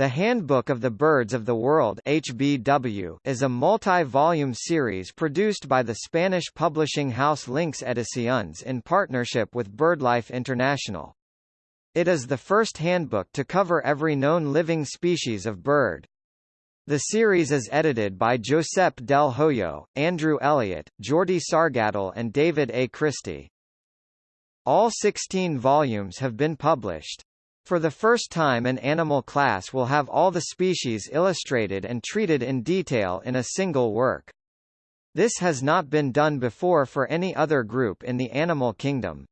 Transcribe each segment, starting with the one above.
The Handbook of the Birds of the World HBW is a multi-volume series produced by the Spanish publishing house Lynx Ediciones in partnership with BirdLife International. It is the first handbook to cover every known living species of bird. The series is edited by Josep Del Hoyo, Andrew Elliott, Jordi Sargatal and David A. Christie. All 16 volumes have been published. For the first time an animal class will have all the species illustrated and treated in detail in a single work. This has not been done before for any other group in the animal kingdom.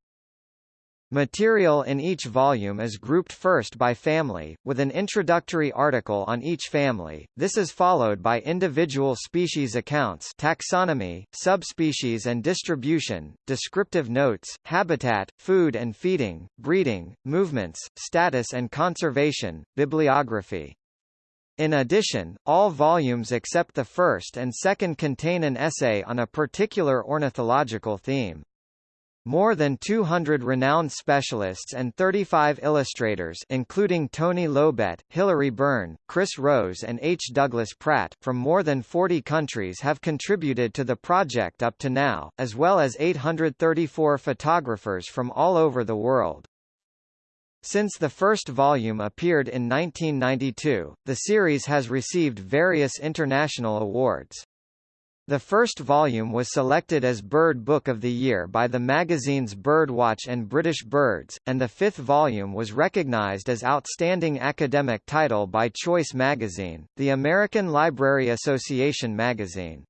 Material in each volume is grouped first by family, with an introductory article on each family. This is followed by individual species accounts, taxonomy, subspecies and distribution, descriptive notes, habitat, food and feeding, breeding, movements, status and conservation, bibliography. In addition, all volumes except the first and second contain an essay on a particular ornithological theme. More than 200 renowned specialists and 35 illustrators including Toni Llobet, Hilary Burn, Chris Rose and H. Douglas Pratt from more than 40 countries have contributed to the project up to now, as well as 834 photographers from all over the world. Since the first volume appeared in 1992, the series has received various international awards. The first volume was selected as Bird Book of the Year by the magazines Birdwatch and British Birds, and the fifth volume was recognized as Outstanding Academic Title by Choice magazine, the American Library Association magazine.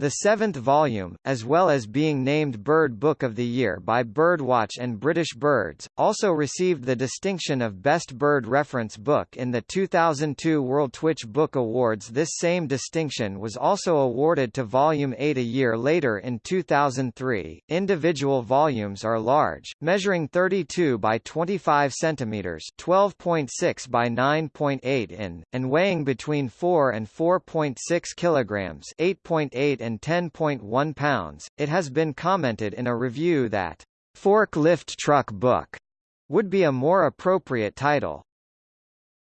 The seventh volume, as well as being named Bird Book of the Year by Birdwatch and British Birds, also received the distinction of Best Bird Reference Book in the 2002 World Twitch Book Awards. This same distinction was also awarded to Volume 8 a year later in 2003. Individual volumes are large, measuring 32 by 25 centimeters, 12.6 by 9.8 in, and weighing between 4 and 4.6 kilograms, 8.8 and and 10.1 pounds. It has been commented in a review that forklift truck book would be a more appropriate title.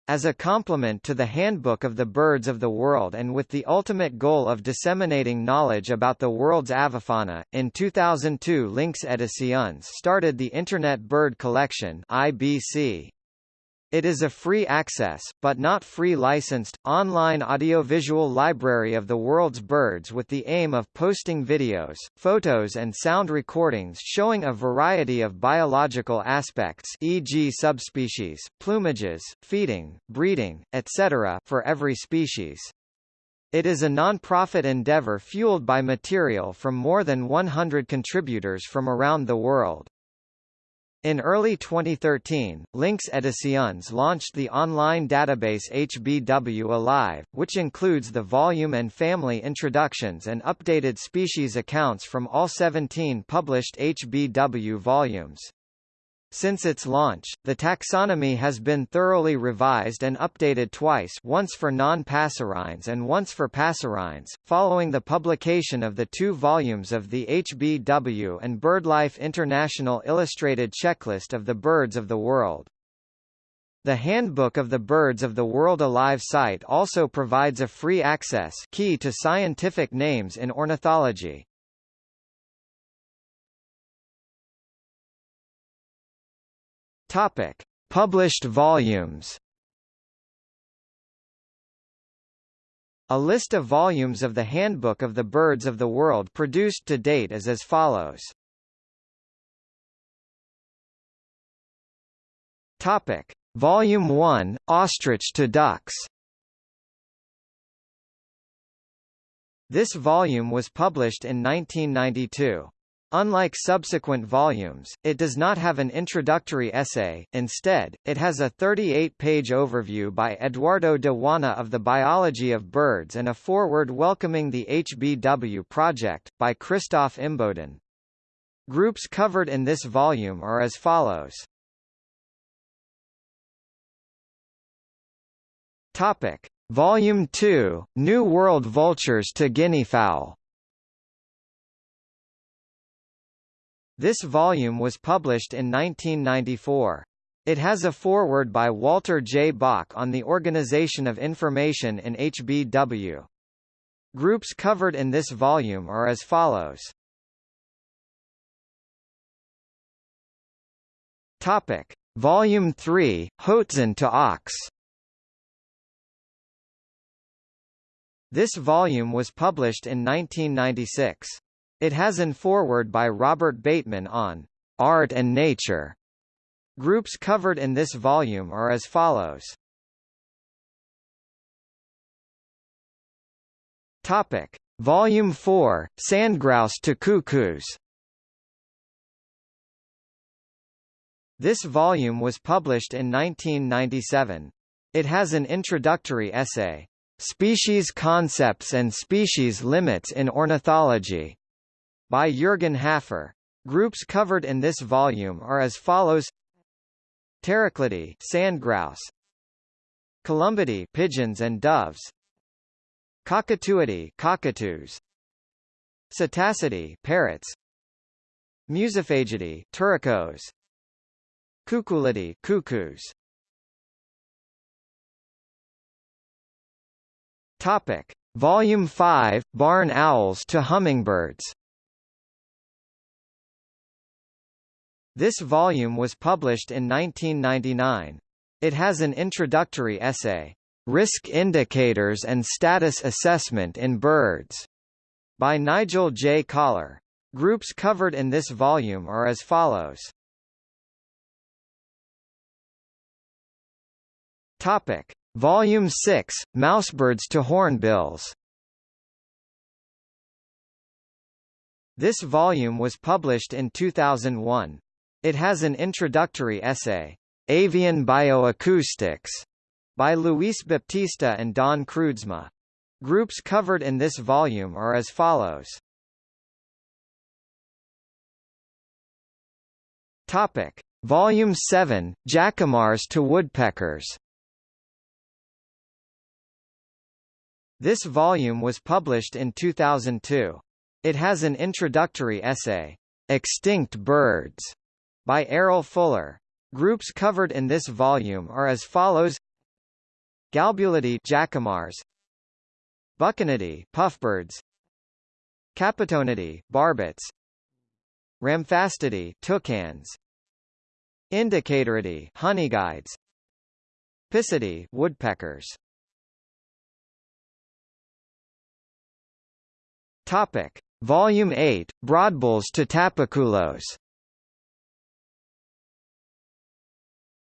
As a complement to the Handbook of the Birds of the World and with the ultimate goal of disseminating knowledge about the world's avifauna, in 2002 Lynx Ediciones started the Internet Bird Collection IBC. It is a free access, but not free licensed, online audiovisual library of the world's birds with the aim of posting videos, photos and sound recordings showing a variety of biological aspects e.g. subspecies, plumages, feeding, breeding, etc. for every species. It is a non-profit endeavor fueled by material from more than 100 contributors from around the world. In early 2013, Lynx Ediciones launched the online database HBW Alive, which includes the volume and family introductions and updated species accounts from all 17 published HBW volumes. Since its launch, the taxonomy has been thoroughly revised and updated twice once for non-passerines and once for passerines, following the publication of the two volumes of the HBW and BirdLife International Illustrated Checklist of the Birds of the World. The Handbook of the Birds of the World Alive site also provides a free access key to scientific names in ornithology. Topic: Published volumes. A list of volumes of the Handbook of the Birds of the World produced to date is as follows. Topic: Volume 1: Ostrich to Ducks. This volume was published in 1992. Unlike subsequent volumes, it does not have an introductory essay, instead, it has a 38-page overview by Eduardo de Juana of the biology of birds and a foreword welcoming the HBW project, by Christoph Imboden. Groups covered in this volume are as follows. Topic. Volume 2, New World Vultures to Guineafowl This volume was published in 1994. It has a foreword by Walter J. Bock on the organization of information in HBW. Groups covered in this volume are as follows. Topic: Volume 3, Hoatzin to Auks. This volume was published in 1996. It has an foreword by Robert Bateman on art and nature. Groups covered in this volume are as follows. Topic: Volume 4, Sandgrouse to Cuckoos. This volume was published in 1997. It has an introductory essay, Species Concepts and Species Limits in Ornithology, by Jürgen Haffer. Groups covered in this volume are as follows: Pteroclidae, sandgrouse; Columbidae, pigeons and doves; Cacatuidae, cockatoos; Psittacidae, parrots; Musophagidae, turacos; Cuculidae, cuckoos. Topic: Volume 5, Barn Owls to Hummingbirds. This volume was published in 1999. It has an introductory essay, Risk Indicators and Status Assessment in Birds, by Nigel J. Collar. Groups covered in this volume are as follows. Topic: Volume 6, Mousebirds to Hornbills. This volume was published in 2001. It has an introductory essay, Avian Bioacoustics, by Luis Baptista and Don Kroodsma. Groups covered in this volume are as follows. Topic: Volume 7, Jacamars to Woodpeckers. This volume was published in 2002. It has an introductory essay, Extinct Birds, by Errol Fuller. Groups covered in this volume are as follows: Galbulidae jacamars, Bucconidae puffbirds, Capitonidae barbets, Ramphastidae toucans, Indicatoridae honeyguides, Picidae woodpeckers. Topic: Volume 8, Broadbills to Tapaculos.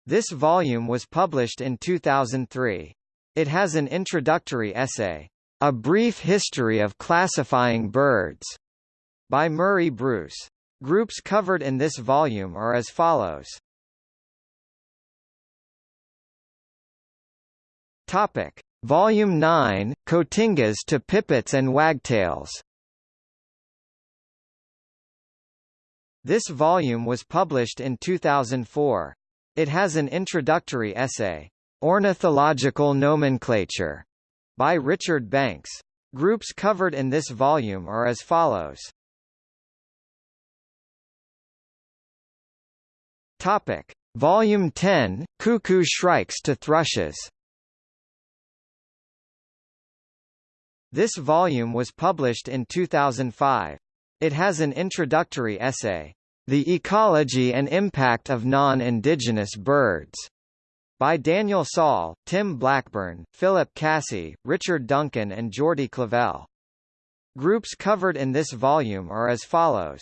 This volume was published in 2003. It has an introductory essay, A Brief History of Classifying Birds, by Murray Bruce. Groups covered in this volume are as follows. Topic: Volume 9, Cotingas to Pipits and Wagtails. This volume was published in 2004. It has an introductory essay, Ornithological Nomenclature, by Richard Banks. Groups covered in this volume are as follows. Topic: Volume 10, Cuckoo Shrikes to Thrushes. This volume was published in 2005. It has an introductory essay, The Ecology and Impact of Non-Indigenous Birds, by Daniel Sol, Tim Blackburn, Phillip Cassey, Richard Duncan and Jordi Clavel. Groups covered in this volume are as follows.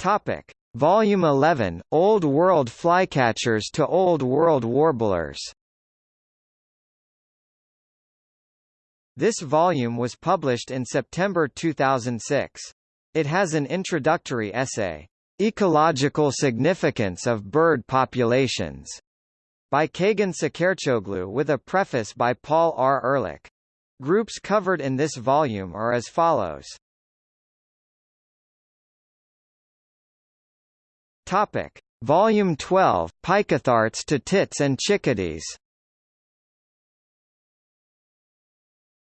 Topic: Volume 11, Old World Flycatchers to Old World Warblers. This volume was published in September 2006. It has an introductory essay, Ecological Significance of Bird Populations, by Çağan Şekercioğlu with a preface by Paul R. Ehrlich. Groups covered in this volume are as follows. Topic: Volume 12, Picathartes to Tits and Chickadees.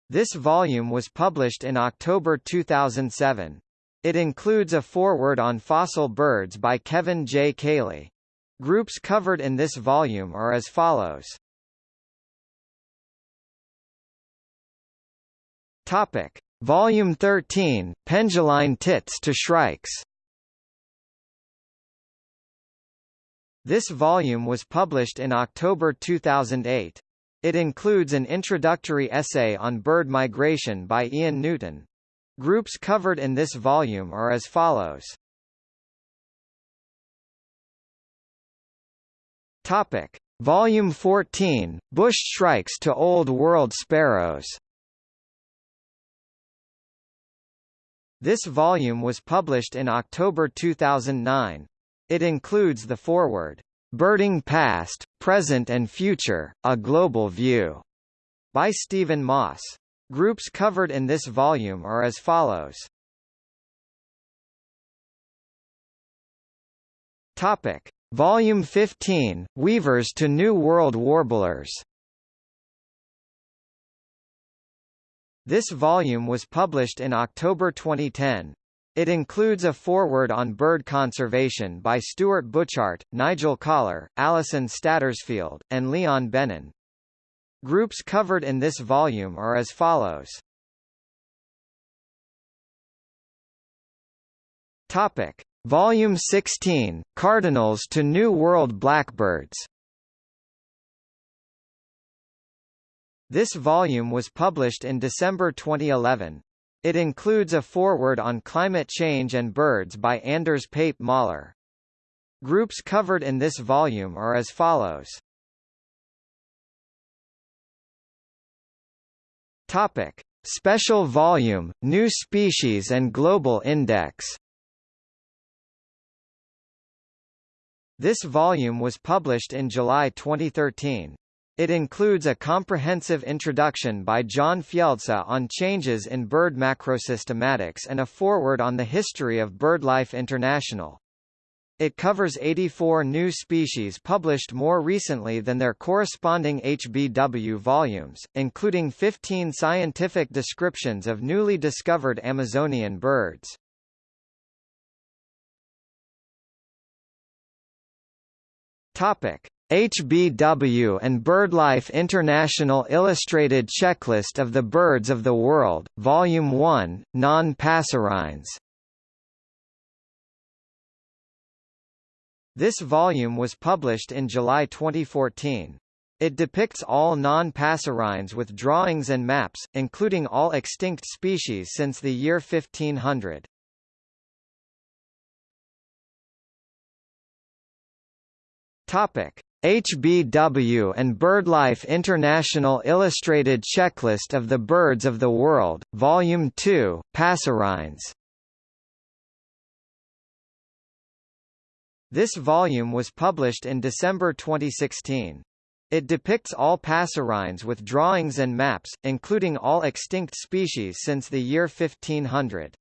This volume was published in October 2007. It includes a foreword on fossil birds by Kevin J. Caley. Groups covered in this volume are as follows. Topic: Volume 13, Penduline Tits to Shrikes. This volume was published in October 2008. It includes an introductory essay on bird migration by Ian Newton. Groups covered in this volume are as follows. Topic: Volume 14, Bush Shrikes to Old World Sparrows. This volume was published in October 2009. It includes the foreword, Birding Past, Present and Future, A Global View, by Stephen Moss. Groups covered in this volume are as follows. Topic: Volume 15, Weavers to New World Warblers. This volume was published in October 2010. It includes a foreword on bird conservation by Stuart Butchart, Nigel Collar, Alison Stattersfield, and Leon Bennun. Groups covered in this volume are as follows. Topic: Volume 16, Cardinals to New World Blackbirds. This volume was published in December 2011. It includes a foreword on climate change and birds by Anders Pape Møller. Groups covered in this volume are as follows. Topic: Special Volume: New Species and Global Index. This volume was published in July 2013. It includes a comprehensive introduction by John Fjeldsa on changes in bird macrosystematics and a foreword on the history of BirdLife International. It covers 84 new species published more recently than their corresponding HBW volumes, including 15 scientific descriptions of newly discovered Amazonian birds. Topic: HBW and BirdLife International Illustrated Checklist of the Birds of the World, Volume 1, Non-Passerines This volume was published in July 2014. It depicts all non-passerines with drawings and maps, including all extinct species since the year 1500. Topic: HBW and BirdLife International Illustrated Checklist of the Birds of the World, Volume 2, Passerines This volume was published in December 2016. It depicts all passerines with drawings and maps, including all extinct species since the year 1500.